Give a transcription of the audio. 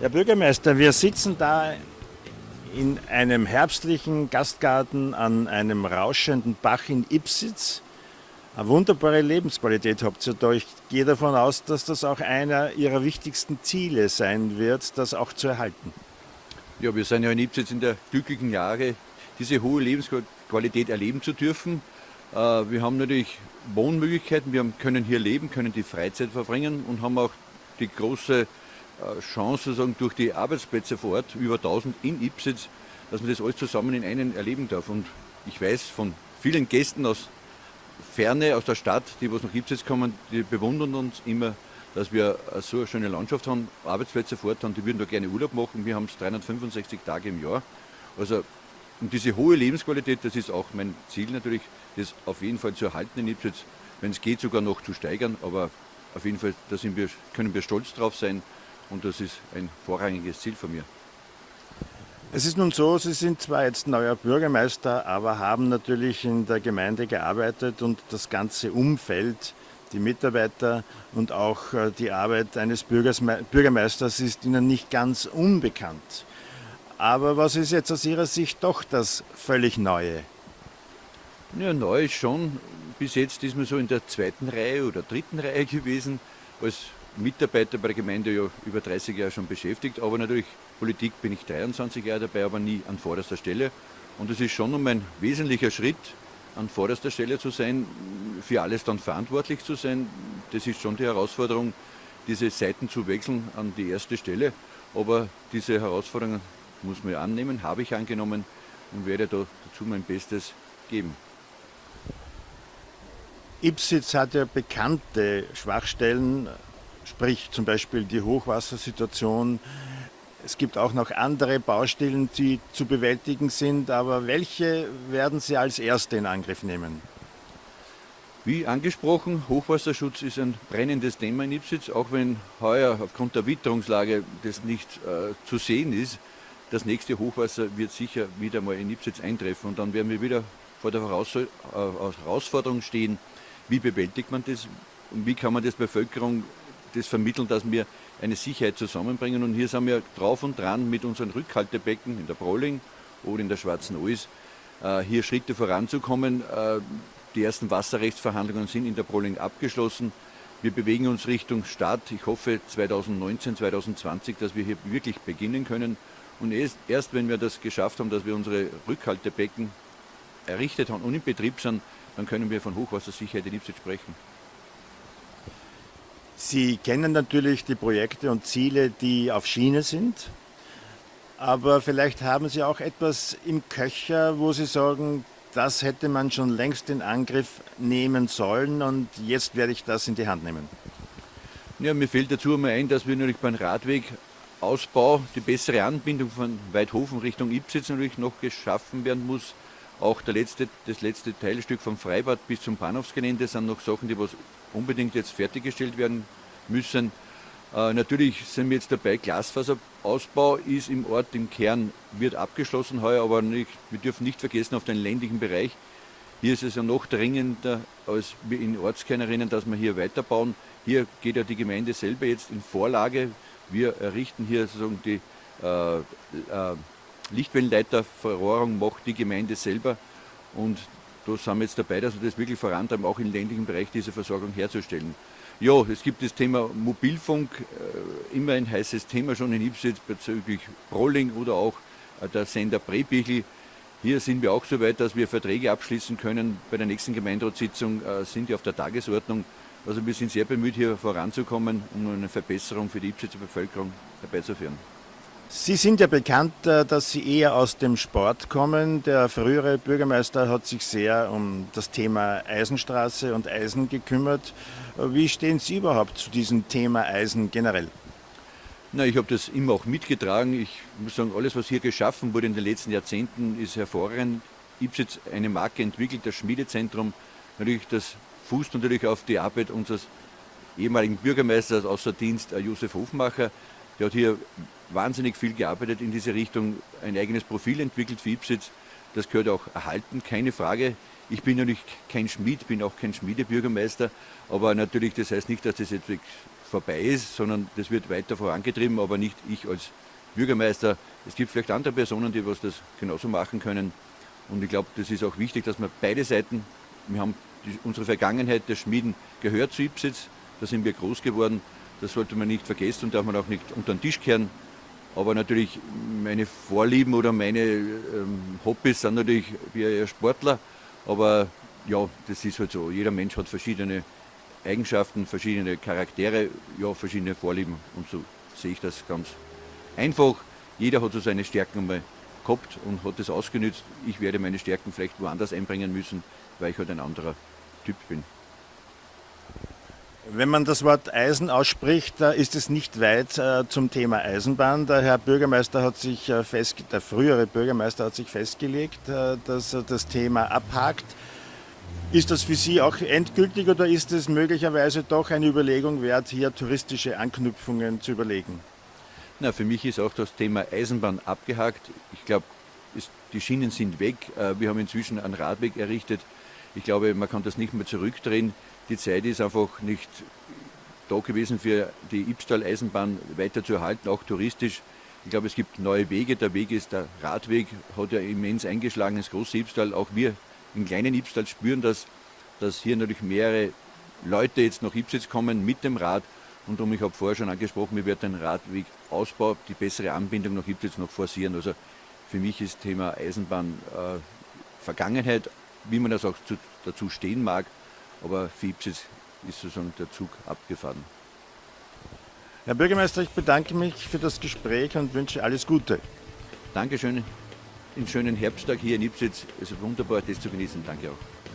Herr Bürgermeister, wir sitzen da in einem herbstlichen Gastgarten an einem rauschenden Bach in Ipsitz. Eine wunderbare Lebensqualität habt ihr da. Ich gehe davon aus, dass das auch einer Ihrer wichtigsten Ziele sein wird, das auch zu erhalten. Ja, wir sind ja in Ipsitz in der glücklichen Lage, diese hohe Lebensqualität erleben zu dürfen. Äh, wir haben natürlich Wohnmöglichkeiten, wir können hier leben, können die Freizeit verbringen und haben auch die große äh, Chance sozusagen durch die Arbeitsplätze vor Ort, über 1000 in Ipsitz, dass man das alles zusammen in einen erleben darf. Und ich weiß von vielen Gästen aus Ferne, aus der Stadt, die was nach Ipsitz kommen, die bewundern uns immer, dass wir so eine schöne Landschaft haben, Arbeitsplätze vor Ort haben, die würden da gerne Urlaub machen. Wir haben es 365 Tage im Jahr. Also und diese hohe Lebensqualität, das ist auch mein Ziel natürlich, das auf jeden Fall zu erhalten in Ipsitz, wenn es geht sogar noch zu steigern, aber auf jeden Fall, da wir, können wir stolz drauf sein und das ist ein vorrangiges Ziel von mir. Es ist nun so, Sie sind zwar jetzt neuer Bürgermeister, aber haben natürlich in der Gemeinde gearbeitet und das ganze Umfeld, die Mitarbeiter und auch äh, die Arbeit eines Bürgermeisters ist Ihnen nicht ganz unbekannt. Aber was ist jetzt aus Ihrer Sicht doch das völlig Neue? Ja, neu ist schon. Bis jetzt ist man so in der zweiten Reihe oder dritten Reihe gewesen. Als Mitarbeiter bei der Gemeinde ja über 30 Jahre schon beschäftigt, aber natürlich Politik bin ich 23 Jahre dabei, aber nie an vorderster Stelle. Und es ist schon um ein wesentlicher Schritt, an vorderster Stelle zu sein, für alles dann verantwortlich zu sein. Das ist schon die Herausforderung, diese Seiten zu wechseln an die erste Stelle. Aber diese Herausforderungen muss man annehmen, habe ich angenommen und werde dazu mein Bestes geben. Ipsitz hat ja bekannte Schwachstellen, sprich zum Beispiel die Hochwassersituation. Es gibt auch noch andere Baustellen, die zu bewältigen sind, aber welche werden Sie als erste in Angriff nehmen? Wie angesprochen, Hochwasserschutz ist ein brennendes Thema in Ipsitz, auch wenn heuer aufgrund der Witterungslage das nicht äh, zu sehen ist. Das nächste Hochwasser wird sicher wieder mal in Ipsitz eintreffen und dann werden wir wieder vor der äh, Herausforderung stehen, wie bewältigt man das und wie kann man das Bevölkerung das vermitteln, dass wir eine Sicherheit zusammenbringen. Und hier sind wir drauf und dran mit unseren Rückhaltebecken in der Brolling oder in der Schwarzen Ois, äh, hier Schritte voranzukommen. Äh, die ersten Wasserrechtsverhandlungen sind in der Brolling abgeschlossen. Wir bewegen uns Richtung Start. Ich hoffe 2019, 2020, dass wir hier wirklich beginnen können. Und erst, erst wenn wir das geschafft haben, dass wir unsere Rückhaltebecken errichtet haben und in Betrieb sind, dann können wir von Hochwassersicherheit in Ipswich sprechen. Sie kennen natürlich die Projekte und Ziele, die auf Schiene sind. Aber vielleicht haben Sie auch etwas im Köcher, wo Sie sagen, das hätte man schon längst in Angriff nehmen sollen und jetzt werde ich das in die Hand nehmen. Ja, mir fällt dazu einmal ein, dass wir natürlich beim Radwegausbau die bessere Anbindung von Weidhofen Richtung Ipsitz natürlich noch geschaffen werden muss. Auch letzte, das letzte Teilstück vom Freibad bis zum Bahnhofsgelände sind noch Sachen, die was unbedingt jetzt fertiggestellt werden müssen. Äh, natürlich sind wir jetzt dabei, Glasfaserausbau ist im Ort, im Kern, wird abgeschlossen heuer, aber nicht, wir dürfen nicht vergessen auf den ländlichen Bereich. Hier ist es ja noch dringender als in Ortskernen, dass wir hier weiterbauen. Hier geht ja die Gemeinde selber jetzt in Vorlage. Wir errichten hier sozusagen die äh, äh, Lichtwellenleiterverrohrung macht die Gemeinde selber und da sind wir jetzt dabei, dass wir das wirklich vorantreiben, auch im ländlichen Bereich diese Versorgung herzustellen. Ja, es gibt das Thema Mobilfunk, äh, immer ein heißes Thema schon in Ipsitz bezüglich Rolling oder auch äh, der Sender Prebichel. Hier sind wir auch so weit, dass wir Verträge abschließen können. Bei der nächsten Gemeinderatssitzung äh, sind die auf der Tagesordnung. Also wir sind sehr bemüht, hier voranzukommen, um eine Verbesserung für die Ipsitzer Bevölkerung herbeizuführen. Sie sind ja bekannt, äh, dass Sie eher aus dem Sport kommen. Der frühere Bürgermeister hat sich sehr um das Thema Eisenstraße und Eisen gekümmert. Wie stehen Sie überhaupt zu diesem Thema Eisen generell? Na, ich habe das immer auch mitgetragen. Ich muss sagen, alles, was hier geschaffen wurde in den letzten Jahrzehnten, ist hervorragend. Ipsitz eine Marke entwickelt, das Schmiedezentrum. Natürlich, das fußt natürlich auf die Arbeit unseres ehemaligen Bürgermeisters außer Dienst, äh, Josef Hofmacher. Der hat hier wahnsinnig viel gearbeitet in diese Richtung, ein eigenes Profil entwickelt für Ipsitz. Das gehört auch erhalten, keine Frage. Ich bin natürlich kein Schmied, bin auch kein Schmiedebürgermeister, aber natürlich, das heißt nicht, dass das jetzt vorbei ist, sondern das wird weiter vorangetrieben, aber nicht ich als Bürgermeister. Es gibt vielleicht andere Personen, die was das genauso machen können. Und ich glaube, das ist auch wichtig, dass man beide Seiten, wir haben die, unsere Vergangenheit der Schmieden gehört zu Ipsitz, da sind wir groß geworden, das sollte man nicht vergessen und darf man auch nicht unter den Tisch kehren. Aber natürlich meine Vorlieben oder meine ähm, Hobbys sind natürlich wie ein Sportler. Aber ja, das ist halt so. Jeder Mensch hat verschiedene Eigenschaften, verschiedene Charaktere, ja, verschiedene Vorlieben. Und so sehe ich das ganz einfach. Jeder hat so seine Stärken einmal gehabt und hat das ausgenützt. Ich werde meine Stärken vielleicht woanders einbringen müssen, weil ich halt ein anderer Typ bin. Wenn man das Wort Eisen ausspricht, ist es nicht weit äh, zum Thema Eisenbahn. Der Herr Bürgermeister hat sich äh, fest, der frühere Bürgermeister hat sich festgelegt, äh, dass er das Thema abhakt. Ist das für Sie auch endgültig oder ist es möglicherweise doch eine Überlegung wert, hier touristische Anknüpfungen zu überlegen? Na, für mich ist auch das Thema Eisenbahn abgehakt. Ich glaube, die Schienen sind weg. Wir haben inzwischen einen Radweg errichtet. Ich glaube, man kann das nicht mehr zurückdrehen die Zeit ist einfach nicht da gewesen für die Ibstal-Eisenbahn weiter zu erhalten, auch touristisch. Ich glaube, es gibt neue Wege. Der Weg ist der Radweg, hat ja immens eingeschlagen ins große Ibstal. Auch wir im kleinen Ibstal spüren das, dass hier natürlich mehrere Leute jetzt nach Ibsitz kommen mit dem Rad. Und darum, ich habe vorher schon angesprochen, wir werden den Radwegausbau, die bessere Anbindung nach Ibsitz noch forcieren. Also für mich ist Thema Eisenbahn äh, Vergangenheit, wie man das auch zu, dazu stehen mag aber für Ipsis ist sozusagen der Zug abgefahren. Herr Bürgermeister, ich bedanke mich für das Gespräch und wünsche alles Gute. Dankeschön. Den schönen Herbsttag hier in Ipsitz. Es ist wunderbar, das zu genießen. Danke auch.